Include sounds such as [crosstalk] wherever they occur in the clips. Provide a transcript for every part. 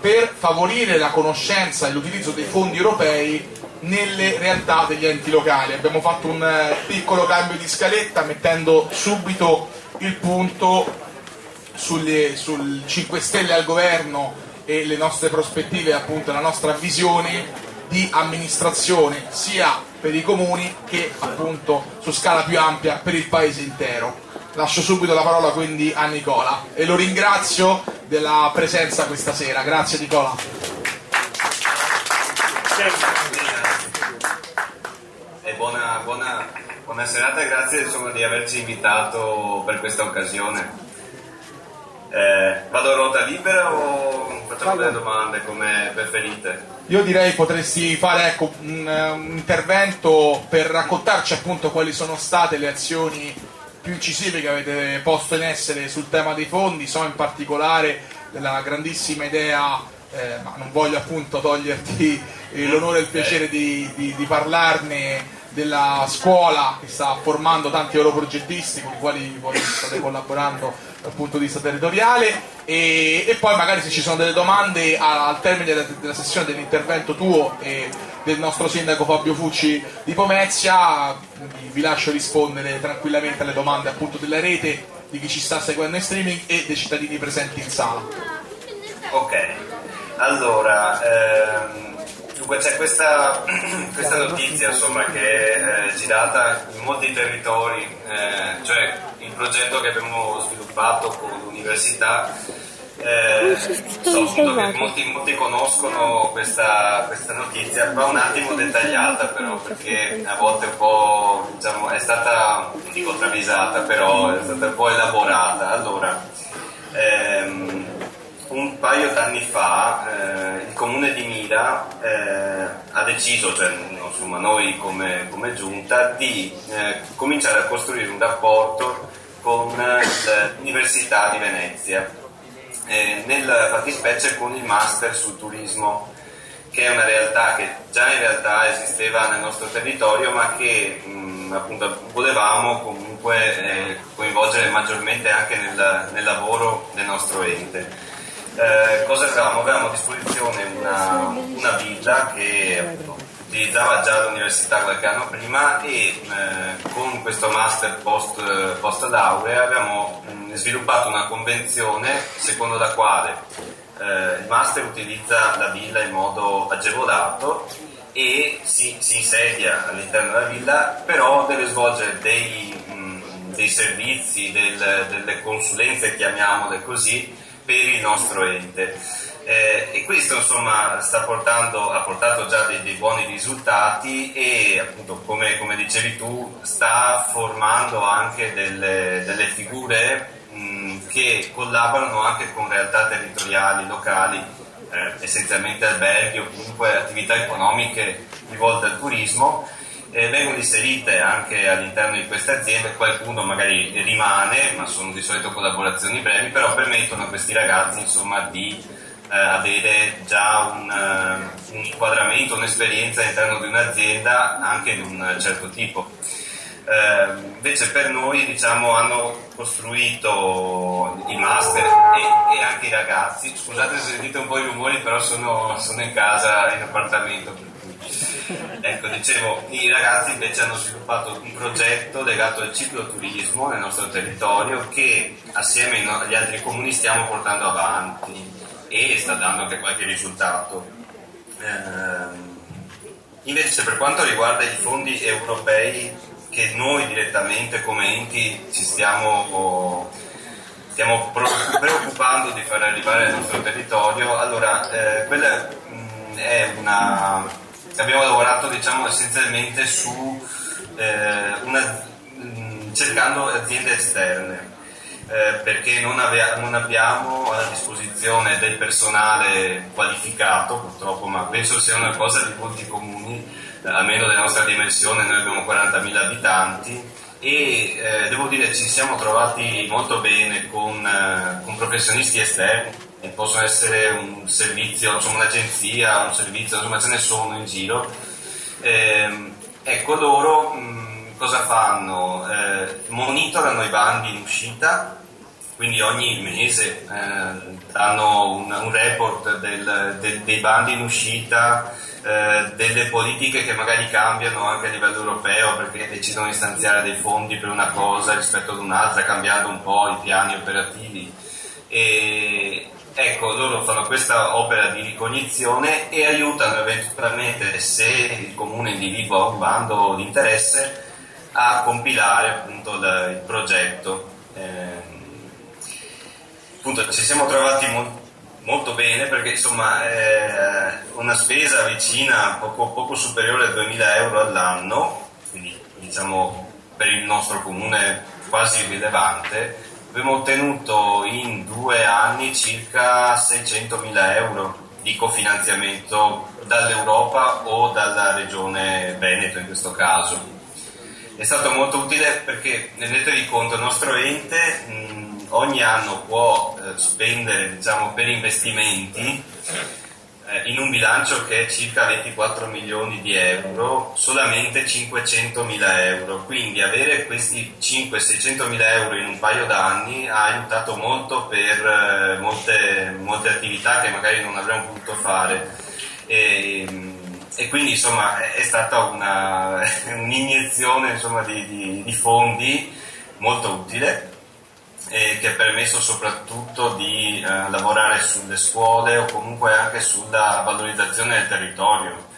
per favorire la conoscenza e l'utilizzo dei fondi europei nelle realtà degli enti locali. Abbiamo fatto un eh, piccolo cambio di scaletta mettendo subito il punto sulle, sul 5 Stelle al governo e le nostre prospettive, appunto la nostra visione di amministrazione sia per i comuni che appunto su scala più ampia per il paese intero. Lascio subito la parola quindi a Nicola e lo ringrazio della presenza questa sera. Grazie Nicola. E buona, buona, buona serata e grazie insomma, di averci invitato per questa occasione. Eh, vado a ruota libera o facciamo delle domande come preferite? Io direi potresti fare ecco, un, un, intervento per raccontarci appunto quali sono state le azioni più incisive che avete posto in essere sul tema dei fondi, so in particolare della grandissima idea, eh, ma non voglio appunto toglierti l'onore e il piacere di, di, di parlarne della scuola che sta formando tanti oroprogettisti con i quali voi state collaborando dal punto di vista territoriale. E, e poi magari se ci sono delle domande al termine della, della sessione dell'intervento tuo e del nostro sindaco Fabio Fucci di Pomezia vi lascio rispondere tranquillamente alle domande appunto della rete di chi ci sta seguendo in streaming e dei cittadini presenti in sala. Ok, allora ehm Dunque c'è questa, [clears throat] questa, notizia insomma, che è eh, girata in molti territori, eh, cioè il progetto che abbiamo sviluppato con l'università, eh, so che molti, molti, conoscono questa, questa, notizia, va un attimo dettagliata però perché a volte un po' diciamo, è stata, non dico travisata, però è stata un po' elaborata. Allora, ehm, un paio d'anni fa eh, il comune di Mira eh, ha deciso, cioè insomma, noi come, come giunta, di eh, cominciare a costruire un rapporto con l'Università di Venezia, eh, nel fattispecie con il master sul turismo, che è una realtà che già in realtà esisteva nel nostro territorio, ma che mh, appunto volevamo comunque eh, coinvolgere maggiormente anche nel, nel lavoro del nostro ente eh, cosa avevamo? Avevamo a disposizione una, una villa che appunto, utilizzava già l'università qualche anno prima e eh, con questo master post, post laurea abbiamo mh, sviluppato una convenzione secondo la quale eh, il master utilizza la villa in modo agevolato e si, si insedia all'interno della villa, però deve svolgere dei, mh, dei servizi, del, delle consulenze, chiamiamole così, per il nostro ente. Eh, e questo insomma portando, ha portato già dei, dei, buoni risultati e appunto come, come, dicevi tu sta formando anche delle, delle figure mh, che collaborano anche con realtà territoriali, locali, eh, essenzialmente alberghi o comunque attività economiche rivolte al turismo eh, vengono inserite anche all'interno di queste aziende, qualcuno magari rimane, ma sono di solito collaborazioni brevi, però permettono a questi ragazzi insomma, di eh, avere già un, uh, un, inquadramento, un'esperienza all'interno di un'azienda anche di un certo tipo. Eh, invece per noi diciamo, hanno costruito i master e, e, anche i ragazzi, scusate se sentite un po' i rumori però sono, sono in casa, in appartamento Ecco, dicevo, i ragazzi invece hanno sviluppato un progetto legato al cicloturismo nel nostro territorio che assieme agli altri comuni stiamo portando avanti e sta dando anche qualche risultato. Eh, invece per quanto riguarda i fondi europei che noi direttamente come enti ci stiamo, stiamo preoccupando di far arrivare nel nostro territorio, allora eh, quella mh, è una abbiamo lavorato diciamo, essenzialmente su eh, una, mh, cercando aziende esterne. Eh, perché non, ave- non, abbiamo a disposizione del personale qualificato purtroppo, ma penso sia una cosa di molti comuni, eh, almeno della nostra dimensione, noi abbiamo 40.000 abitanti e eh, devo dire ci siamo trovati molto bene con, eh, con professionisti esterni possono essere un servizio, insomma un'agenzia, un servizio, insomma ce ne sono in giro. Eh, ecco, loro cosa fanno? Eh, monitorano i bandi in uscita quindi ogni mese eh, danno un, un report del, del, dei bandi in uscita, eh, delle politiche che magari cambiano anche a livello europeo perché decidono di stanziare dei fondi per una cosa rispetto ad un'altra, cambiando un po' i piani operativi. E, ecco, loro fanno questa opera di ricognizione e aiutano eventualmente, se il comune individua un bando di interesse, a compilare appunto il progetto. Eh, appunto ci siamo trovati mo- molto bene perché insomma è una spesa vicina, poco, poco superiore a 2000 euro all'anno, quindi diciamo per il nostro comune quasi rilevante, abbiamo ottenuto in due anni circa 600.000 euro di cofinanziamento dall'Europa o dalla regione Veneto in questo caso. È stato molto utile perché rendetevi conto, il nostro ente mh, ogni anno può eh, spendere diciamo, per investimenti eh, in un bilancio che è circa 24 milioni di euro, solamente 500 mila euro. Quindi avere questi 500-600 mila euro in un paio d'anni ha aiutato molto per eh, molte, molte, attività che magari non avremmo potuto fare. E, e quindi insomma è stata una, [laughs] un'iniezione insomma, di, di, di, fondi molto utile e che ha permesso soprattutto di eh, lavorare sulle scuole o comunque anche sulla valorizzazione del territorio.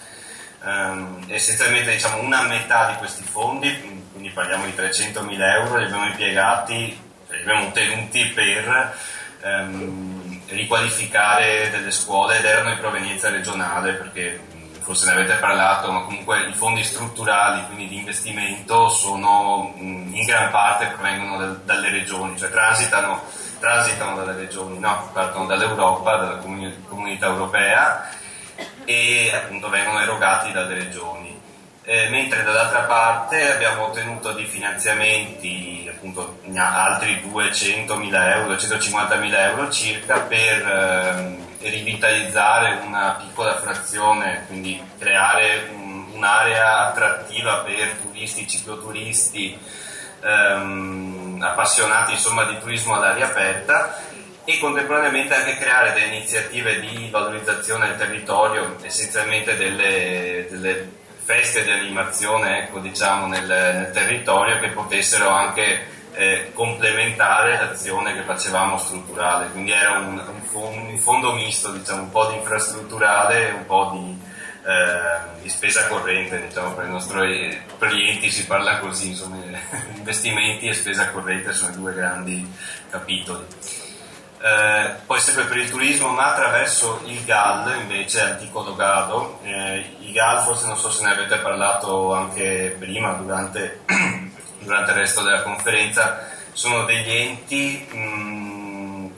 Um, essenzialmente diciamo una metà di questi fondi, quindi parliamo di 300.000 euro, li abbiamo impiegati, li abbiamo ottenuti per um, riqualificare delle scuole ed erano in provenienza regionale perché forse ne avete parlato, ma comunque i fondi strutturali, quindi di investimento, sono in gran parte provengono dal, dalle regioni, cioè transitano, transitano, dalle regioni, no, partono dall'Europa, dalla comunità europea e appunto vengono erogati dalle regioni. Eh, mentre dall'altra parte abbiamo ottenuto dei finanziamenti, appunto altri 200.000 euro, 250.000 euro circa per... Ehm, rivitalizzare una piccola frazione, quindi creare un, un'area attrattiva per turisti, cicloturisti, ehm, appassionati insomma, di turismo all'aria aperta e contemporaneamente anche creare delle iniziative di valorizzazione del territorio, essenzialmente delle, delle feste di animazione ecco, diciamo, nel, nel territorio che potessero anche eh, complementare l'azione che facevamo strutturale, quindi era un, un, fondo, un fondo misto, diciamo, un po' di infrastrutturale e un po' di, eh, di spesa corrente, diciamo, per i nostri clienti si parla così, insomma, [laughs] investimenti e spesa corrente sono i due grandi capitoli. Eh, poi sempre per il turismo, ma attraverso il GAL invece antico Logado. Eh, I GAL forse non so se ne avete parlato anche prima durante [clears throat] durante il resto della conferenza, sono degli enti mh,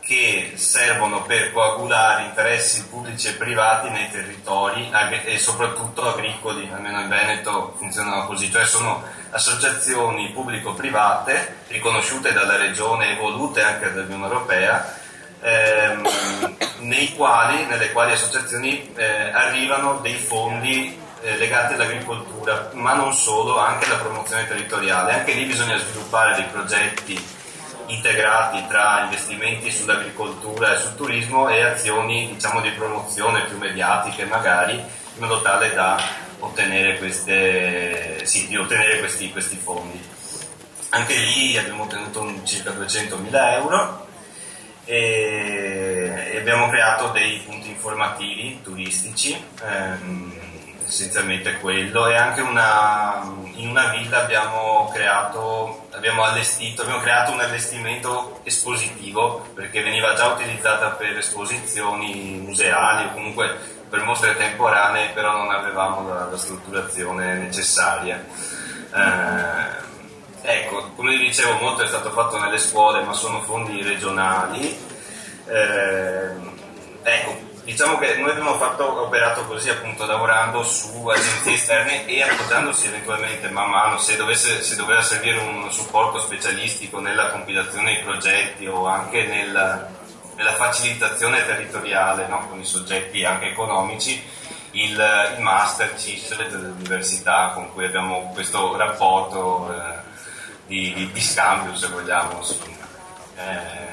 che servono per coagulare interessi pubblici e privati nei territori e soprattutto agricoli, almeno in Veneto funzionano così, cioè sono associazioni pubblico-private riconosciute dalla Regione e volute anche dall'Unione Europea ehm, quali, nelle quali associazioni eh, arrivano dei fondi eh, legati all'agricoltura, ma non solo, anche alla promozione territoriale. Anche lì bisogna sviluppare dei progetti integrati tra investimenti sull'agricoltura e sul turismo e azioni diciamo, di promozione più mediatiche magari, in modo tale da ottenere, queste, sì, di ottenere questi, questi, fondi. Anche lì abbiamo ottenuto circa 200.000 euro e, abbiamo creato dei punti informativi turistici. Ehm, essenzialmente quello e anche una, in una villa abbiamo creato, abbiamo allestito, abbiamo creato un allestimento espositivo perché veniva già utilizzata per esposizioni museali o comunque per mostre temporanee però non avevamo la, la strutturazione necessaria. Eh, ecco, come dicevo molto è stato fatto nelle scuole ma sono fondi regionali. Eh, ecco, Diciamo che noi abbiamo fatto, operato così appunto lavorando su agenzie esterne e appoggiandosi eventualmente man mano se, dovesse, se doveva servire un supporto specialistico nella compilazione dei progetti o anche nel, nella facilitazione territoriale no? con i soggetti anche economici il, il master CISL dell'università con cui abbiamo questo rapporto eh, di, di scambio, se vogliamo. Eh,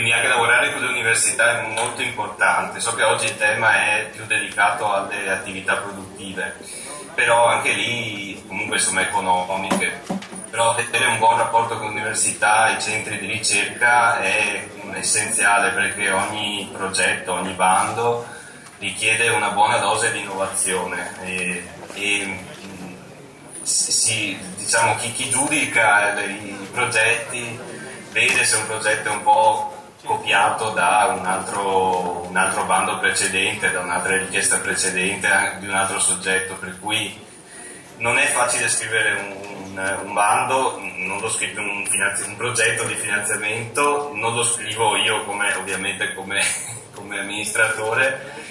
quindi anche lavorare con le università è molto importante. So che oggi il tema è più dedicato alle attività produttive, però anche lì comunque sono economiche. Però avere un buon rapporto con l'università i centri di ricerca è essenziale perché ogni progetto, ogni bando richiede una buona dose di innovazione e, e si, diciamo, chi, chi giudica i progetti vede se un progetto è un po' copiato da un altro, un altro, bando precedente, da un'altra richiesta precedente di un altro soggetto, per cui non è facile scrivere un, un bando, non lo scrive un, un, progetto di finanziamento, non lo scrivo io come, ovviamente come, [laughs] come amministratore,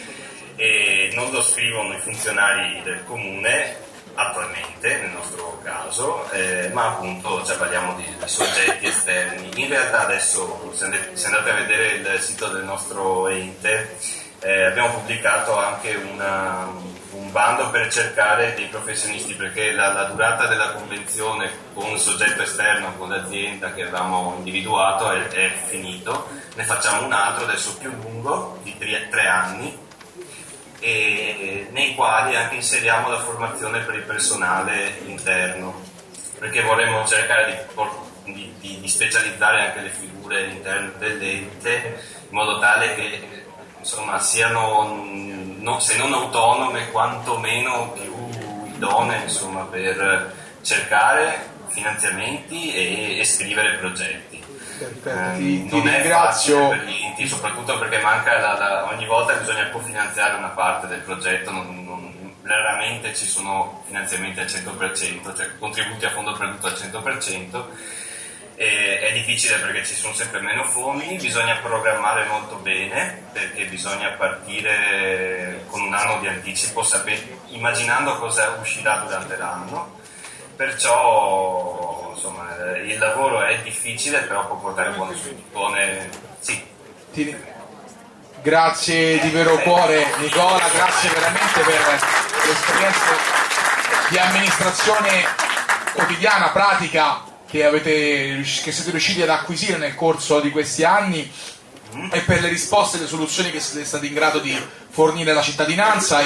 non lo scrivono i funzionari del comune attualmente nel nostro caso, eh, ma appunto cioè, parliamo di, di, soggetti esterni. In realtà adesso se andate a vedere il sito del nostro ente eh, abbiamo pubblicato anche una, un bando per cercare dei professionisti perché la, la, durata della convenzione con il soggetto esterno, con l'azienda che avevamo individuato è, è finito, ne facciamo un altro adesso più lungo di tre, tre anni e nei quali anche inseriamo la formazione per il personale interno, perché vorremmo cercare di, di, di, di specializzare anche le figure interne dell'ente in modo tale che insomma, siano no, se non autonome quantomeno più idonee insomma, per cercare finanziamenti e, e scrivere progetti. Perfetto, eh, ti, ti ringrazio. Enti, soprattutto perché manca la, la, ogni volta bisogna cofinanziare una parte del progetto, non, non, raramente ci sono finanziamenti al 100%, cioè contributi a fondo perduto al 100%. E è difficile perché ci sono sempre meno fondi, bisogna programmare molto bene perché bisogna partire con un anno di anticipo, immaginando cosa uscirà durante l'anno. Perciò insomma, il lavoro è difficile, però può portare buone, buone sì. Ti, grazie di vero cuore Nicola, grazie veramente per l'esperienza di amministrazione quotidiana, pratica che, avete, che siete riusciti ad acquisire nel corso di questi anni e per le risposte e le soluzioni che siete stati in grado di fornire alla cittadinanza